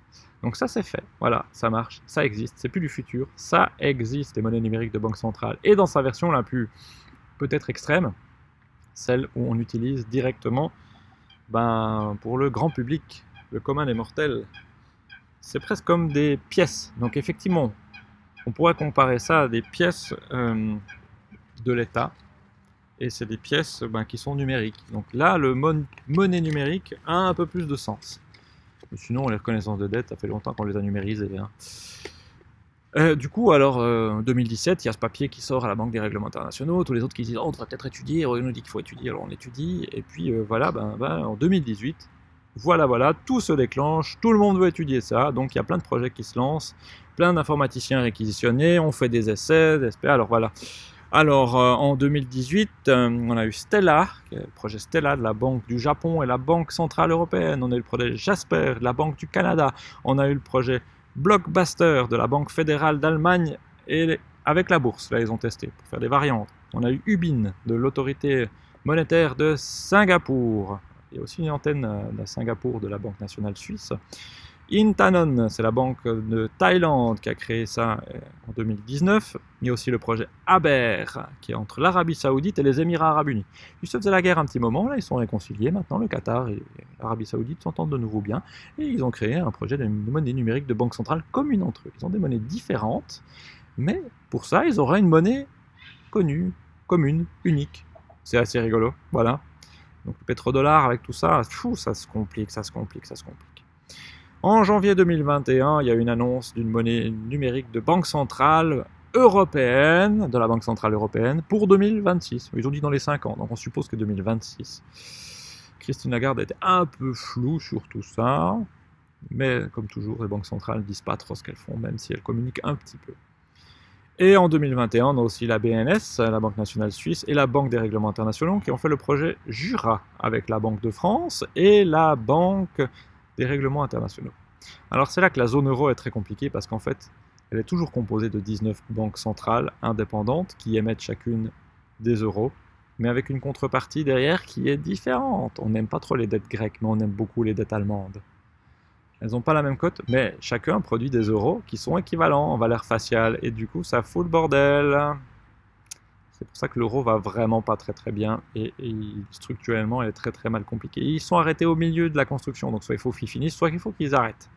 Donc ça c'est fait, voilà, ça marche, ça existe, c'est plus du futur, ça existe les monnaies numériques de banque centrale. Et dans sa version la plus peut-être extrême, celle où on utilise directement ben, pour le grand public, le commun des mortels. C'est presque comme des pièces. Donc effectivement, on pourrait comparer ça à des pièces euh, de l'État. Et c'est des pièces ben, qui sont numériques. Donc là, le monnaie numérique a un peu plus de sens. sinon, les reconnaissances de dette, ça fait longtemps qu'on les a numérisées. Hein. Euh, du coup, alors, en euh, 2017, il y a ce papier qui sort à la Banque des règlements internationaux, tous les autres qui disent oh, on devrait peut-être étudier, on nous dit qu'il faut étudier, alors on étudie, et puis euh, voilà, ben, ben, en 2018, voilà, voilà, tout se déclenche, tout le monde veut étudier ça, donc il y a plein de projets qui se lancent, plein d'informaticiens réquisitionnés, on fait des essais, des alors voilà. Alors, en 2018, euh, on a eu Stella, le projet Stella de la Banque du Japon et la Banque Centrale Européenne. On a eu le projet Jasper de la Banque du Canada. On a eu le projet Blockbuster de la Banque fédérale d'Allemagne et avec la bourse. Là, ils ont testé pour faire des variantes. On a eu Ubin de l'autorité monétaire de Singapour. Il aussi une antenne à Singapour de la Banque nationale suisse. Intanon, c'est la banque de Thaïlande qui a créé ça euh, en 2019. Il y a aussi le projet Aber, qui est entre l'Arabie Saoudite et les Émirats Arabes Unis. Ils se faisaient la guerre un petit moment, là ils sont réconciliés. Maintenant, le Qatar et l'Arabie Saoudite s'entendent de nouveau bien. Et ils ont créé un projet de monnaie numérique de banque centrale commune entre eux. Ils ont des monnaies différentes, mais pour ça, ils auraient une monnaie connue, commune, unique. C'est assez rigolo, voilà. Donc le pétrodollar avec tout ça, ça se complique, ça se complique, ça se complique. En janvier 2021, il y a une annonce d'une monnaie numérique de banque centrale européenne, de la Banque Centrale Européenne, pour 2026. Ils ont dit dans les 5 ans, donc on suppose que 2026. Christine Lagarde était un peu floue sur tout ça, mais comme toujours, les banques centrales ne disent pas trop ce qu'elles font, même si elles communiquent un petit peu. Et en 2021, on a aussi la BNS, la Banque Nationale Suisse, et la Banque des Règlements Internationaux qui ont fait le projet Jura avec la Banque de France et la Banque des règlements internationaux. Alors c'est là que la zone euro est très compliquée parce qu'en fait, elle est toujours composée de 19 banques centrales indépendantes qui émettent chacune des euros, mais avec une contrepartie derrière qui est différente. On n'aime pas trop les dettes grecques, mais on aime beaucoup les dettes allemandes. Elles n'ont pas la même cote, mais chacun produit des euros qui sont équivalents en valeur faciale, et du coup ça fout le bordel. C'est pour ça que l'euro va vraiment pas très très bien et, structurellement il est très très mal compliqué. ils sont arrêtés au milieu de la construction, donc soit il faut qu'ils finissent, soit il faut qu'ils arrêtent.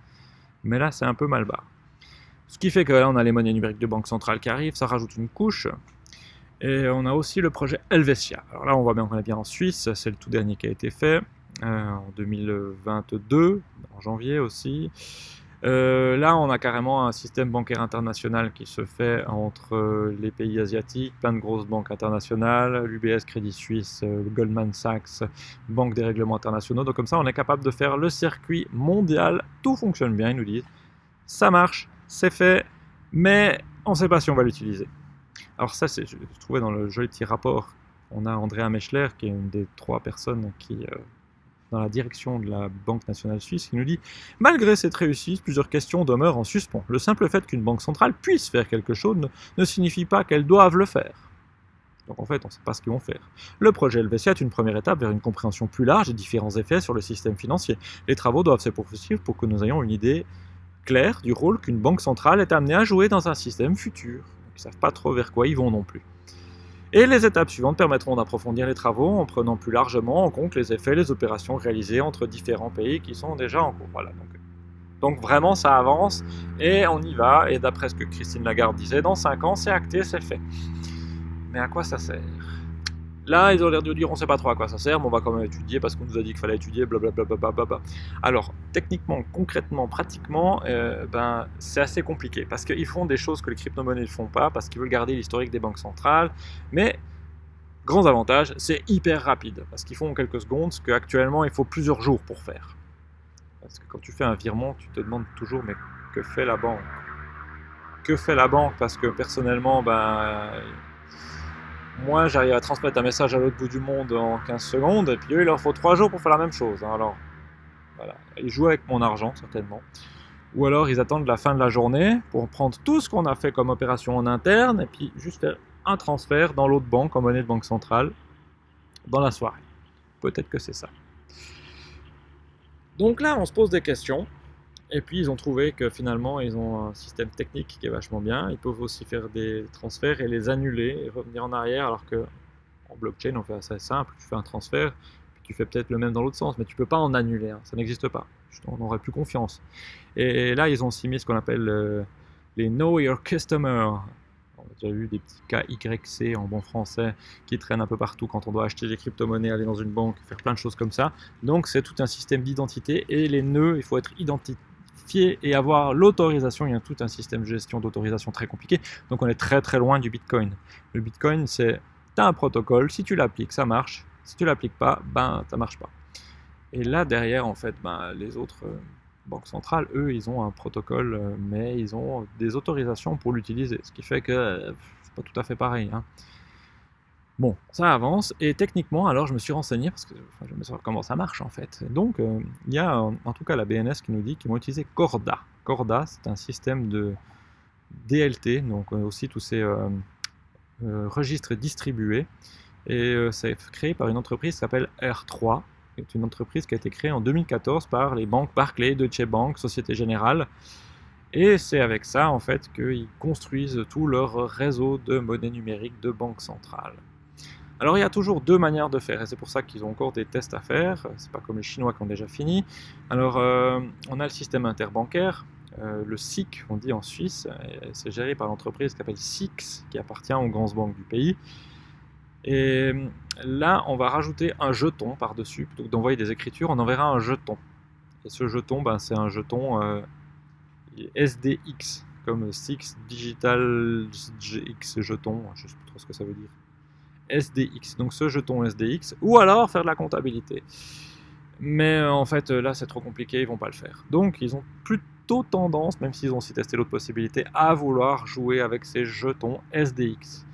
Mais là c'est un peu mal bas. Ce qui fait que là on a les monnaies numériques de banque centrale qui arrivent, ça rajoute une couche. Et on a aussi le projet Helvetia. Alors là on voit bien qu'on est bien en Suisse, c'est le tout dernier qui a été fait euh, en 2022, en janvier aussi. Euh, là, on a carrément un système bancaire international qui se fait entre euh, les pays asiatiques, plein de grosses banques internationales, l'UBS, Crédit Suisse, euh, Goldman Sachs, Banque des règlements internationaux. Donc comme ça, on est capable de faire le circuit mondial. Tout fonctionne bien, ils nous disent. Ça marche, c'est fait, mais on ne sait pas si on va l'utiliser. Alors ça, je trouvais dans le joli petit rapport, on a Andrea Mechler, qui est une des trois personnes qui dans la direction de la Banque nationale suisse qui nous dit Malgré cette réussite, plusieurs questions demeurent en suspens. Le simple fait qu'une banque centrale puisse faire quelque chose ne, signifie pas qu'elle doive le faire. Donc en fait, on ne sait pas ce qu'ils vont faire. Le projet Helvetia est une première étape vers une compréhension plus large des différents effets sur le système financier. Les travaux doivent se poursuivre pour que nous ayons une idée claire du rôle qu'une banque centrale est amenée à jouer dans un système futur. ils ne savent pas trop vers quoi ils vont non plus. Et les étapes suivantes permettront d'approfondir les travaux en prenant plus largement en compte les effets et les opérations réalisées entre différents pays qui sont déjà en cours. Donc, donc vraiment ça avance et on y va. Et d'après ce que Christine Lagarde disait, dans 5 ans c'est acté, c'est fait. Mais à quoi ça sert? Là, ils ont l'air de dire on sait pas trop à quoi ça sert, mais on va quand même étudier parce qu'on nous a dit qu'il fallait étudier, blablabla. Alors, techniquement, concrètement, pratiquement, euh, ben, c'est assez compliqué parce qu'ils font des choses que les crypto-monnaies ne font pas parce qu'ils veulent garder l'historique des banques centrales. Mais, grands avantages, c'est hyper rapide parce qu'ils font en quelques secondes ce qu'actuellement il faut plusieurs jours pour faire. Parce que quand tu fais un virement, tu te demandes toujours mais que fait la banque? Que fait la banque? Parce que personnellement, ben moi, j'arrive à transmettre un message à l'autre bout du monde en 15 secondes, et puis eux, il leur faut 3 jours pour faire la même chose. Hein. Alors, voilà. Ils jouent avec mon argent, certainement. Ou alors, ils attendent la fin de la journée pour prendre tout ce qu'on a fait comme opération en interne, et puis juste faire un transfert dans l'autre banque, en monnaie de banque centrale, dans la soirée. Peut-être que c'est ça. Donc là, on se pose des questions. Et puis ils ont trouvé que finalement ils ont un système technique qui est vachement bien. Ils peuvent aussi faire des transferts et les annuler et revenir en arrière alors que en blockchain on fait assez simple. Tu fais un transfert, puis tu fais peut-être le même dans l'autre sens, mais tu peux pas en annuler. Ça n'existe pas. On n'aurait plus confiance. Et là ils ont aussi mis ce qu'on appelle euh, les Know Your Customer. On a déjà vu des petits cas YC en bon français qui traînent un peu partout quand on doit acheter des crypto-monnaies, aller dans une banque, faire plein de choses comme ça. Donc c'est tout un système d'identité et les nœuds, il faut être et avoir l'autorisation. Il y a tout un système de gestion d'autorisation très compliqué. Donc on est très très loin du Bitcoin. Le Bitcoin, c'est tu un protocole, si tu l'appliques, ça marche. Si tu l'appliques pas, ben ça marche pas. Et là derrière, en fait, ben, les autres euh, banques centrales, eux, ils ont un protocole, euh, mais ils ont des autorisations pour l'utiliser. Ce qui fait que euh, c'est pas tout à fait pareil. Hein. Bon, ça avance, et techniquement, alors je me suis renseigné, parce que je me savoir comment ça marche en fait. Donc, euh, il y a en tout cas la BNS qui nous dit qu'ils vont utiliser Corda. Corda, c'est un système de DLT, donc euh, aussi tous ces euh, registres distribués, et c'est créé par une entreprise qui s'appelle R3, qui est une entreprise qui a été créée en 2014 par les banques Barclays, Deutsche Bank, Société Générale, et c'est avec ça en fait qu'ils construisent tout leur réseau de monnaie numérique de banque centrale. Alors il y a toujours deux manières de faire, et c'est pour ça qu'ils ont encore des tests à faire, c'est pas comme les Chinois qui ont déjà fini. Alors euh, on a le système interbancaire, euh, le SIC on dit en Suisse, c'est géré par l'entreprise qui s'appelle SIX, qui appartient aux grandes banques du pays. Et là on va rajouter un jeton par-dessus, plutôt que d'envoyer des écritures, on enverra un jeton. Et ce jeton, ben, c'est un jeton euh, SDX, comme Six Digital GX jeton, je ne sais pas trop ce que ça veut dire. SDX, donc ce jeton SDX, ou alors faire de la comptabilité. Mais euh, en fait, là, c'est trop compliqué, ils vont pas le faire. Donc, ils ont plutôt tendance, même s'ils ont aussi testé l'autre possibilité, à vouloir jouer avec ces jetons SDX.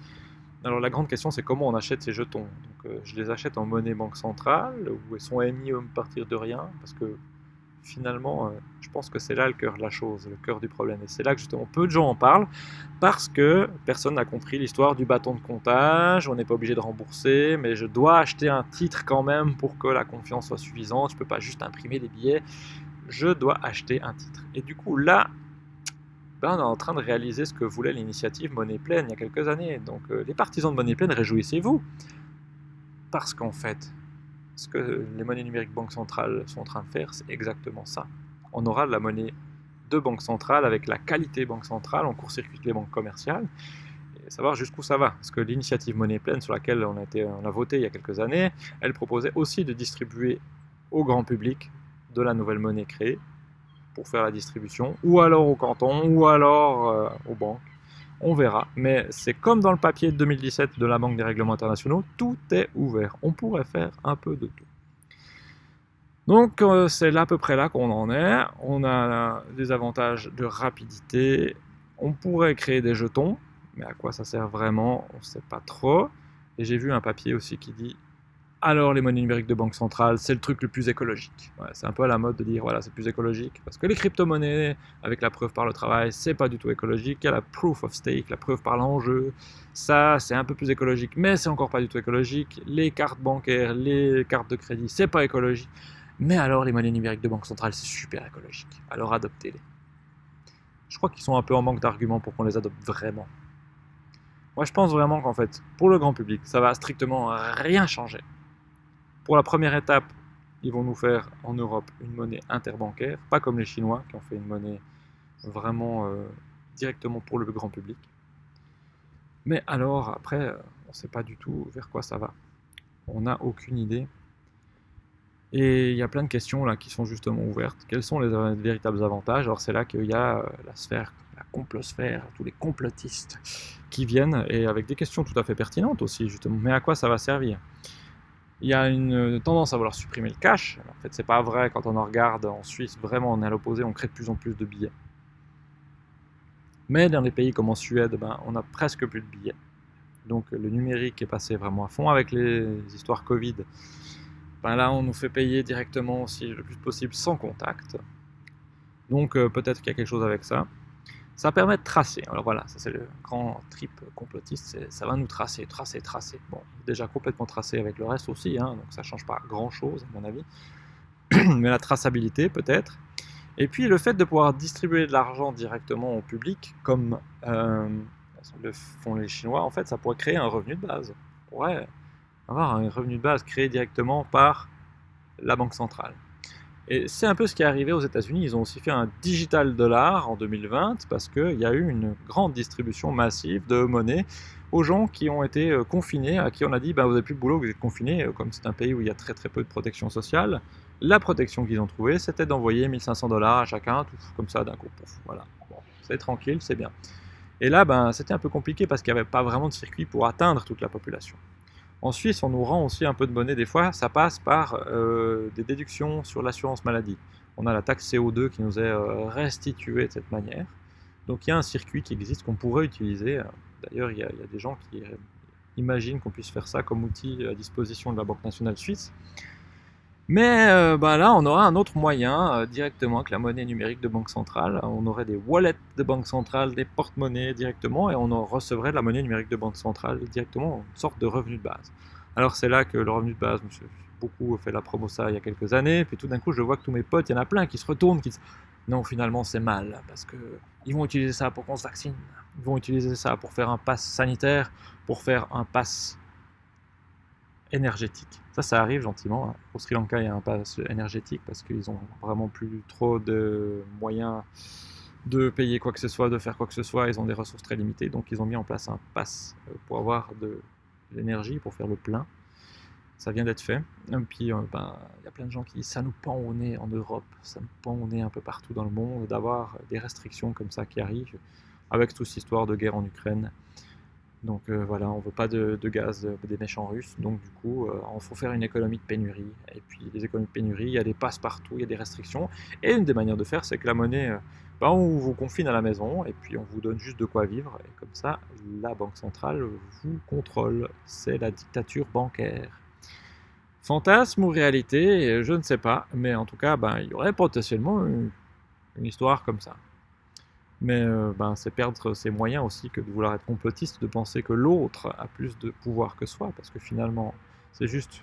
Alors, la grande question, c'est comment on achète ces jetons? Donc, euh, je les achète en monnaie banque centrale, où ils sont émis à partir de rien, parce que finalement, euh, je pense que c'est là le cœur de la chose, le cœur du problème. Et c'est là que justement peu de gens en parlent, parce que personne n'a compris l'histoire du bâton de comptage, on n'est pas obligé de rembourser, mais je dois acheter un titre quand même pour que la confiance soit suffisante, je ne peux pas juste imprimer des billets, je dois acheter un titre. Et du coup là, ben, on est en train de réaliser ce que voulait l'initiative Monnaie Pleine il y a quelques années. Donc euh, les partisans de Monnaie Pleine, réjouissez-vous, parce qu'en fait, ce que les monnaies numériques banque centrale sont en train de faire, c'est exactement ça. On aura de la monnaie de banque centrale avec la qualité banque centrale, on court-circuite les banques commerciales, et savoir jusqu'où ça va. Parce que l'initiative monnaie pleine sur laquelle on a, voté il y a quelques années, elle proposait aussi de distribuer au grand public de la nouvelle monnaie créée pour faire la distribution, ou alors au canton, ou alors euh, aux banques on verra. Mais c'est comme dans le papier de 2017 de la Banque des règlements internationaux, tout est ouvert. On pourrait faire un peu de tout. Donc euh, c'est à peu près là qu'on en est. On a des avantages de rapidité. On pourrait créer des jetons, mais à quoi ça sert vraiment, on ne sait pas trop. Et j'ai vu un papier aussi qui dit alors les monnaies numériques de banque centrale, c'est le truc le plus écologique. c'est un peu à la mode de dire voilà, c'est plus écologique. Parce que les crypto-monnaies, avec la preuve par le travail, c'est pas du tout écologique. La proof of stake, la preuve par l'enjeu. Ça, c'est un peu plus écologique, mais c'est encore pas du tout écologique. Les cartes bancaires, les cartes de crédit, c'est pas écologique. Mais alors, les monnaies numériques de banque centrale, c'est super écologique. Alors adoptez-les. Je crois qu'ils sont un peu en manque d'arguments pour qu'on les adopte vraiment. Moi, je pense vraiment qu'en fait, pour le grand public, ça va strictement rien changer. Pour la première étape, ils vont nous faire en Europe une monnaie interbancaire, pas comme les Chinois qui ont fait une monnaie vraiment euh, directement pour le grand public. Mais alors, après, euh, on ne sait pas du tout vers quoi ça va. On n'a aucune idée. Et il y a plein de questions là qui sont justement ouvertes. Quels sont les véritables avantages? Alors c'est là qu'il y a euh, la sphère, la complosphère, tous les complotistes qui viennent, et avec des questions tout à fait pertinentes aussi, justement. Mais à quoi ça va servir? Il y a une tendance à vouloir supprimer le cash. En fait, c'est pas vrai quand on en regarde en Suisse, vraiment on est à l'opposé, on crée de plus en plus de billets. Mais dans des pays comme en Suède, ben, on a presque plus de billets. Donc le numérique est passé vraiment à fond avec les histoires Covid. Ben là, on nous fait payer directement aussi le plus possible sans contact. Donc euh, peut-être qu'il y a quelque chose avec ça. Ça permet de tracer. Alors voilà, ça c'est le grand trip complotiste, ça va nous tracer, tracer, tracer. Bon, déjà complètement tracé avec le reste aussi, hein, donc ça change pas grand-chose à mon avis. Mais la traçabilité peut-être. Et puis le fait de pouvoir distribuer de l'argent directement au public, comme euh, le font les Chinois, en fait ça pourrait créer un revenu de base. On pourrait avoir un revenu de base créé directement par la banque centrale. Et c'est un peu ce qui est arrivé aux États-Unis. Ils ont aussi fait un digital dollar en 2020 parce qu'il y a eu une grande distribution massive de monnaie aux gens qui ont été euh, confinés, à qui on a dit bah, vous n'avez plus de boulot, vous êtes confinés. Euh, comme c'est un pays où il y a très très peu de protection sociale, la protection qu'ils ont trouvée, c'était d'envoyer 1500 dollars à chacun, tout comme ça d'un coup. Voilà, c'est tranquille, c'est bien. Et là, ben, c'était un peu compliqué parce qu'il n'y avait pas vraiment de circuit pour atteindre toute la population. En Suisse, on nous rend aussi un peu de monnaie des fois, ça passe par euh, des déductions sur l'assurance maladie. On a la taxe CO2 qui nous est euh, restituée de cette manière. Donc il y a un circuit qui existe qu'on pourrait utiliser. D'ailleurs, il, y a des gens qui imagine qu'on puisse faire ça comme outil à disposition de la Banque nationale suisse. Mais euh, bah là, on aura un autre moyen euh, directement que la monnaie numérique de banque centrale. On aurait des wallets de banque centrale, des porte-monnaies directement, et on en recevrait de la monnaie numérique de banque centrale directement, une sorte de revenu de base. Alors c'est là que le revenu de base, monsieur, beaucoup fait la promo ça il y a quelques années, puis tout d'un coup je vois que tous mes potes, il y en a plein qui se retournent, qui disent non finalement c'est mal, parce que ils vont utiliser ça pour qu'on se vaccine, ils vont utiliser ça pour faire un pass sanitaire, pour faire un pass énergétique. Ça, ça arrive gentiment. Hein. Au Sri Lanka, il y a un pass énergétique parce qu'ils ont vraiment plus trop de moyens de payer quoi que ce soit, de faire quoi que ce soit. Ils ont des ressources très limitées, donc ils ont mis en place un pass euh, pour avoir de l'énergie, pour faire le plein. Ça vient d'être fait. Et puis, euh, ben, il y a plein de gens qui disent ça nous pend au nez en Europe, ça nous pend au nez un peu partout dans le monde d'avoir des restrictions comme ça qui arrivent avec toute cette histoire de guerre en Ukraine. Donc euh, voilà, on veut pas de, gaz des méchants russes, donc du coup, euh, il faut faire une économie de pénurie. Et puis les économies de pénurie, il y a des passes partout, il y a des restrictions. Et une des manières de faire, c'est que la monnaie, euh, ben, on vous confine à la maison, et puis on vous donne juste de quoi vivre. Et comme ça, la Banque centrale vous contrôle. C'est la dictature bancaire. Fantasme ou réalité, je ne sais pas, mais en tout cas, ben, il y aurait potentiellement une histoire comme ça. Mais euh, ben, c'est perdre ses moyens aussi que de vouloir être complotiste, de penser que l'autre a plus de pouvoir que soi, parce que finalement, c'est juste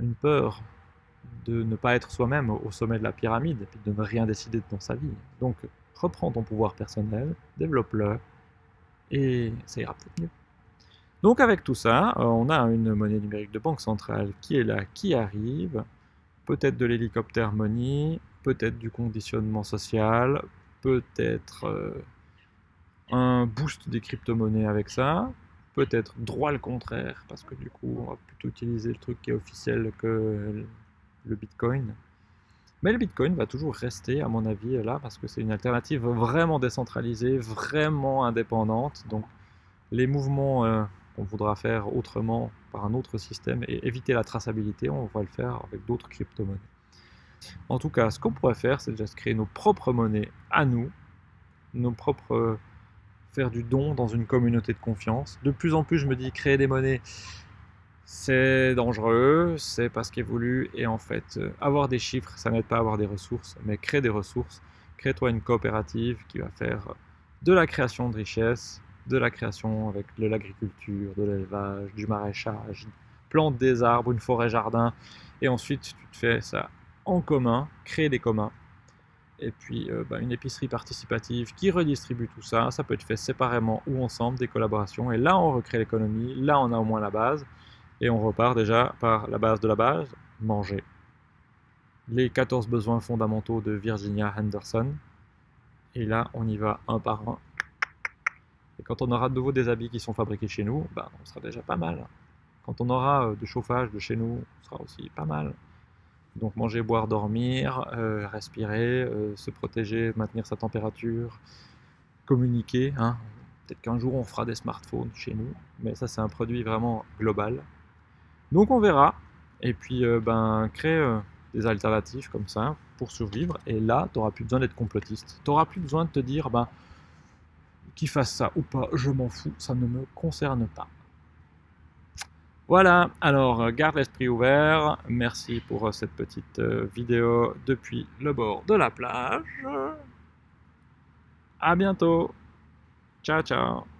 une peur de ne pas être soi-même au sommet de la pyramide, et de ne rien décider dans sa vie. Donc, reprends ton pouvoir personnel, développe-le, et ça ira peut-être mieux. Donc avec tout ça, euh, on a une monnaie numérique de banque centrale qui est là, qui arrive, peut-être de l'hélicoptère money, peut-être du conditionnement social, peut-être euh, un boost des crypto-monnaies avec ça, peut-être droit le contraire, parce que du coup, on va plutôt utiliser le truc qui est officiel que le Bitcoin. Mais le Bitcoin va toujours rester, à mon avis, là, parce que c'est une alternative vraiment décentralisée, vraiment indépendante. Donc, les mouvements euh, qu'on voudra faire autrement par un autre système et éviter la traçabilité, on va le faire avec d'autres crypto-monnaies. En tout cas, ce qu'on pourrait faire, c'est déjà se créer nos propres monnaies à nous, nos propres faire du don dans une communauté de confiance. De plus en plus, je me dis créer des monnaies, c'est dangereux, c'est pas ce voulu, et en fait, euh, avoir des chiffres, ça n'aide pas à avoir des ressources, mais créer des ressources, crée-toi une coopérative qui va faire de la création de richesses, de la création avec de l'agriculture, de l'élevage, du maraîchage, plante des arbres, une forêt jardin, et ensuite tu te fais ça en commun, créer des communs. Et puis euh, bah, une épicerie participative qui redistribue tout ça. Ça peut être fait séparément ou ensemble, des collaborations. Et là, on recrée l'économie. Là, on a au moins la base. Et on repart déjà par la base de la base, manger. Les 14 besoins fondamentaux de Virginia Henderson. Et là, on y va un par un. Et quand on aura de nouveau des habits qui sont fabriqués chez nous, bah, on sera déjà pas mal. Quand on aura euh, de chauffage de chez nous, on sera aussi pas mal. Donc manger, boire, dormir, euh, respirer, euh, se protéger, maintenir sa température, communiquer. Hein. Peut-être qu'un jour on fera des smartphones chez nous, mais ça c'est un produit vraiment global. Donc on verra. Et puis euh, ben, créer des alternatives comme ça pour survivre. Et là, tu n'auras plus besoin d'être complotiste. Tu n'auras plus besoin de te dire, ben, qu'il fasse ça ou pas, je m'en fous, ça ne me concerne pas. Voilà, alors euh, garde l'esprit ouvert. Merci pour euh, cette petite euh, vidéo depuis le bord de la plage. À bientôt. Ciao, ciao.